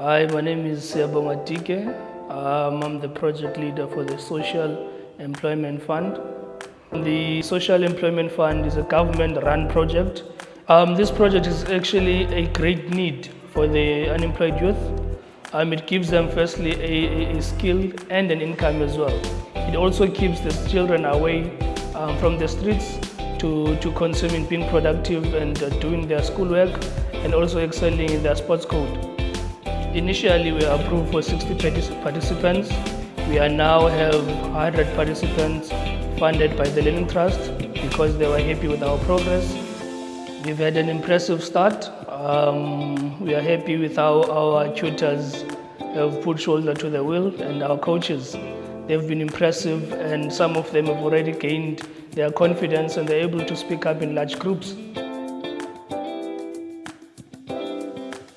Hi, my name is Siabonga Dike. Um, I'm the project leader for the Social Employment Fund. The Social Employment Fund is a government-run project. Um, this project is actually a great need for the unemployed youth. Um, it gives them firstly a, a, a skill and an income as well. It also keeps the children away um, from the streets to, to consuming, being productive and uh, doing their schoolwork and also excelling in their sports code. Initially, we approved for 60 participants. We are now have 100 participants funded by the Learning Trust because they were happy with our progress. We've had an impressive start. Um, we are happy with how our tutors have put shoulder to the wheel and our coaches. They've been impressive and some of them have already gained their confidence and they're able to speak up in large groups.